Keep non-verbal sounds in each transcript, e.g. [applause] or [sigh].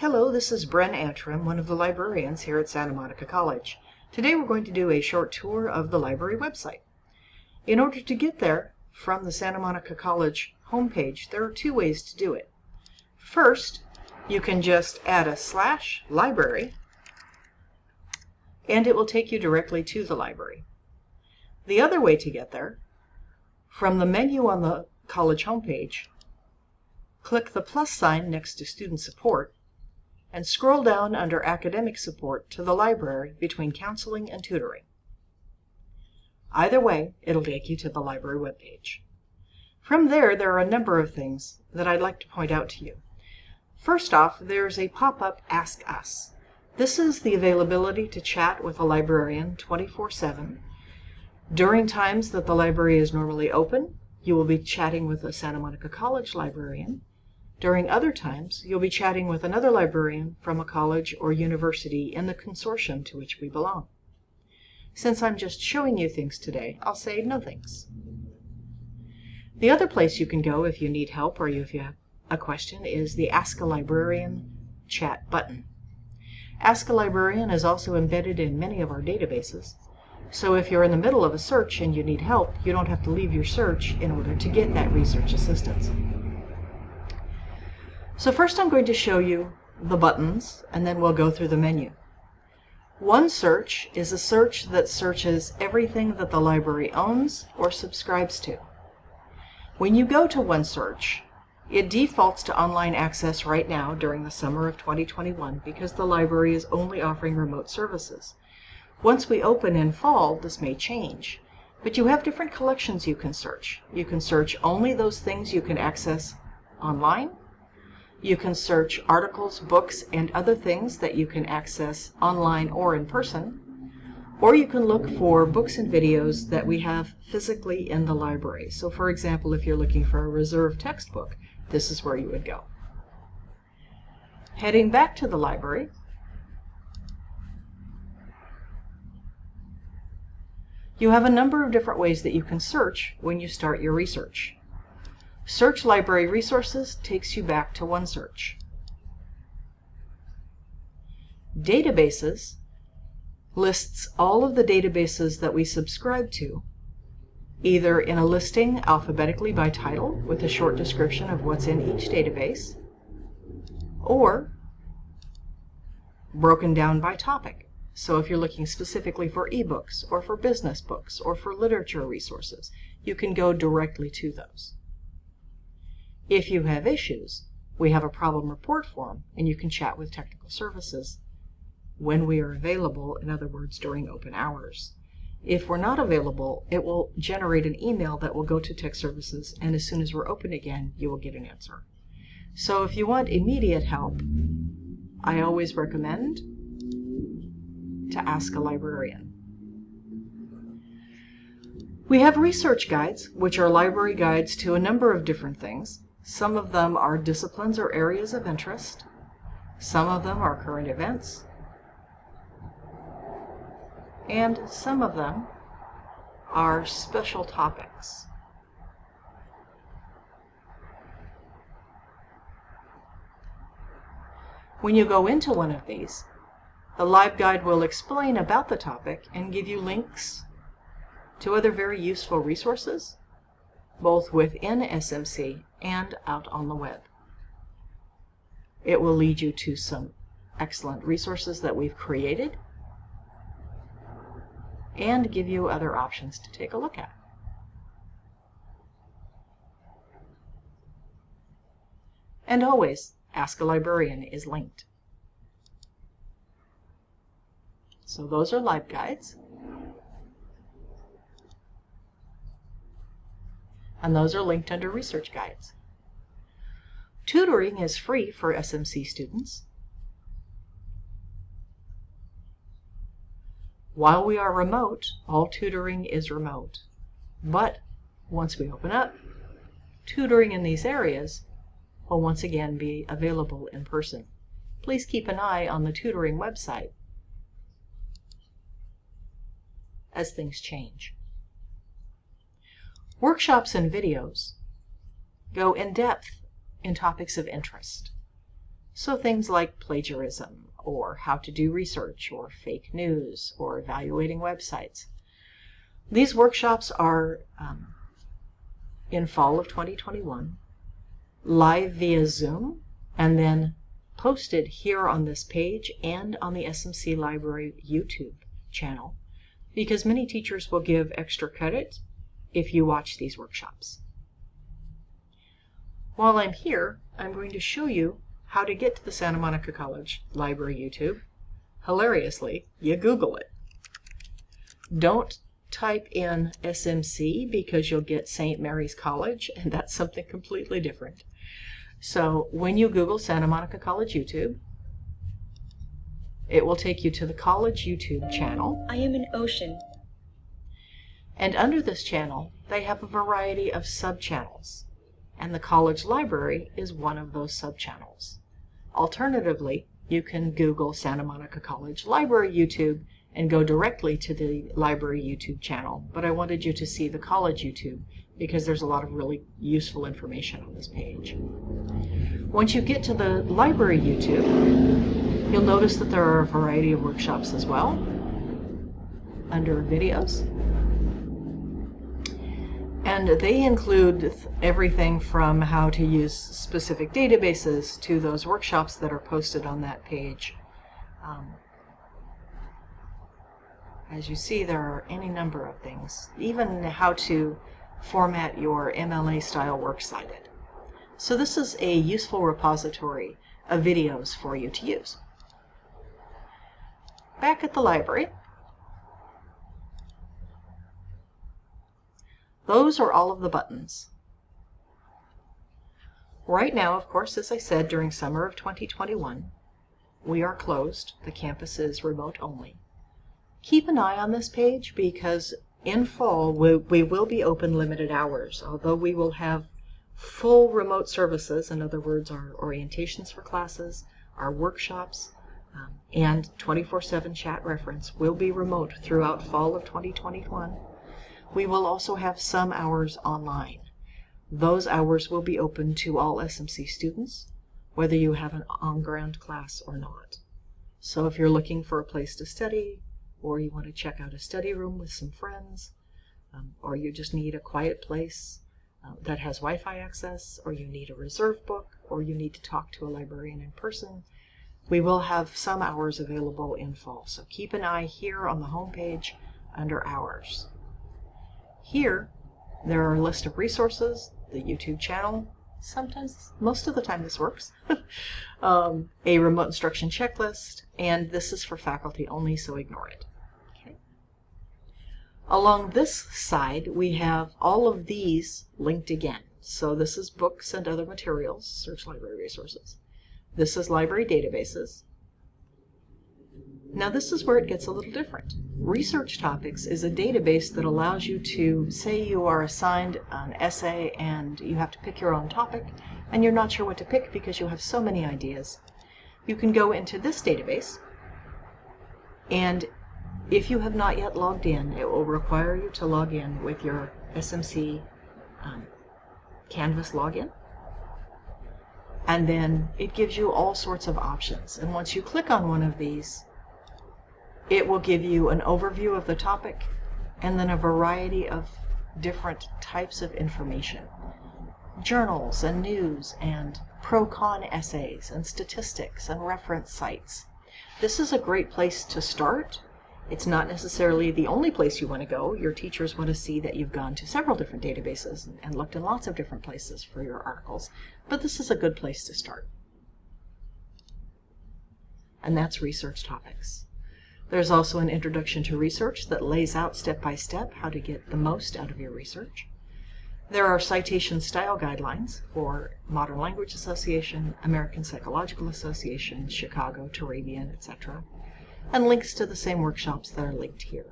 Hello, this is Bren Antrim, one of the librarians here at Santa Monica College. Today we're going to do a short tour of the library website. In order to get there from the Santa Monica College homepage, there are two ways to do it. First, you can just add a slash library and it will take you directly to the library. The other way to get there, from the menu on the college homepage, click the plus sign next to Student Support and scroll down under Academic Support to the library between Counseling and Tutoring. Either way, it'll take you to the library webpage. From there, there are a number of things that I'd like to point out to you. First off, there's a pop-up Ask Us. This is the availability to chat with a librarian 24-7. During times that the library is normally open, you will be chatting with a Santa Monica College librarian. During other times, you'll be chatting with another librarian from a college or university in the consortium to which we belong. Since I'm just showing you things today, I'll say no thanks. The other place you can go if you need help or if you have a question is the Ask a Librarian chat button. Ask a Librarian is also embedded in many of our databases, so if you're in the middle of a search and you need help, you don't have to leave your search in order to get that research assistance. So first I'm going to show you the buttons, and then we'll go through the menu. One search is a search that searches everything that the library owns or subscribes to. When you go to OneSearch, it defaults to online access right now during the summer of 2021 because the library is only offering remote services. Once we open in fall, this may change. But you have different collections you can search. You can search only those things you can access online, you can search articles, books, and other things that you can access online or in person. Or you can look for books and videos that we have physically in the library. So for example, if you're looking for a reserved textbook, this is where you would go. Heading back to the library, you have a number of different ways that you can search when you start your research. Search Library Resources takes you back to OneSearch. Databases lists all of the databases that we subscribe to, either in a listing alphabetically by title with a short description of what's in each database, or broken down by topic. So if you're looking specifically for ebooks or for business books or for literature resources, you can go directly to those. If you have issues, we have a problem report form and you can chat with technical services when we are available, in other words, during open hours. If we're not available, it will generate an email that will go to tech services and as soon as we're open again, you will get an answer. So if you want immediate help, I always recommend to ask a librarian. We have research guides, which are library guides to a number of different things. Some of them are disciplines or areas of interest. Some of them are current events. And some of them are special topics. When you go into one of these, the LibGuide will explain about the topic and give you links to other very useful resources both within SMC and out on the web. It will lead you to some excellent resources that we've created and give you other options to take a look at. And always, Ask a Librarian is linked. So those are LibGuides. And those are linked under research guides. Tutoring is free for SMC students. While we are remote, all tutoring is remote. But once we open up, tutoring in these areas will once again be available in person. Please keep an eye on the tutoring website as things change. Workshops and videos go in depth in topics of interest. So things like plagiarism, or how to do research, or fake news, or evaluating websites. These workshops are um, in fall of 2021, live via Zoom, and then posted here on this page and on the SMC Library YouTube channel because many teachers will give extra credit if you watch these workshops. While I'm here, I'm going to show you how to get to the Santa Monica College Library YouTube. Hilariously, you Google it. Don't type in SMC because you'll get St. Mary's College, [laughs] and that's something completely different. So when you Google Santa Monica College YouTube, it will take you to the college YouTube channel. I am an ocean. And under this channel, they have a variety of sub-channels. And the college library is one of those sub-channels. Alternatively, you can Google Santa Monica College Library YouTube and go directly to the library YouTube channel. But I wanted you to see the college YouTube because there's a lot of really useful information on this page. Once you get to the library YouTube, you'll notice that there are a variety of workshops as well under videos. And they include everything from how to use specific databases to those workshops that are posted on that page. Um, as you see, there are any number of things, even how to format your MLA style works cited. So this is a useful repository of videos for you to use. Back at the library, those are all of the buttons. Right now, of course, as I said, during summer of 2021, we are closed. The campus is remote only. Keep an eye on this page because in fall, we, we will be open limited hours, although we will have full remote services, in other words, our orientations for classes, our workshops, um, and 24-7 chat reference will be remote throughout fall of 2021. We will also have some hours online. Those hours will be open to all SMC students, whether you have an on-ground class or not. So if you're looking for a place to study, or you want to check out a study room with some friends, um, or you just need a quiet place uh, that has Wi-Fi access, or you need a reserve book, or you need to talk to a librarian in person, we will have some hours available in fall. So keep an eye here on the homepage under hours. Here, there are a list of resources, the YouTube channel, sometimes, most of the time this works, [laughs] um, a remote instruction checklist, and this is for faculty only, so ignore it. Along this side, we have all of these linked again. So this is books and other materials, search library resources. This is library databases. Now this is where it gets a little different. Research Topics is a database that allows you to, say you are assigned an essay and you have to pick your own topic, and you're not sure what to pick because you have so many ideas. You can go into this database, and if you have not yet logged in, it will require you to log in with your SMC um, Canvas login. And then it gives you all sorts of options. And once you click on one of these, it will give you an overview of the topic and then a variety of different types of information. Journals and news and pro-con essays and statistics and reference sites. This is a great place to start it's not necessarily the only place you want to go. Your teachers want to see that you've gone to several different databases and looked in lots of different places for your articles, but this is a good place to start. And that's research topics. There's also an introduction to research that lays out step by step how to get the most out of your research. There are citation style guidelines for Modern Language Association, American Psychological Association, Chicago, Turabian, etc and links to the same workshops that are linked here.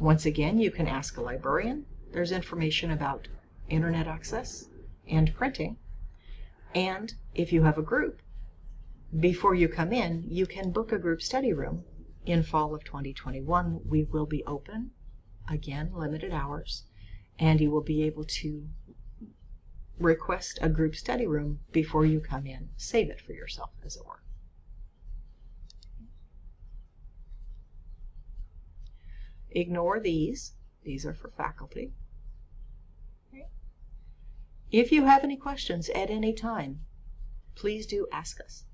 Once again, you can ask a librarian. There's information about internet access and printing. And if you have a group, before you come in, you can book a group study room. In fall of 2021, we will be open, again, limited hours, and you will be able to request a group study room before you come in. Save it for yourself, as it were. Ignore these. These are for faculty. If you have any questions at any time, please do ask us.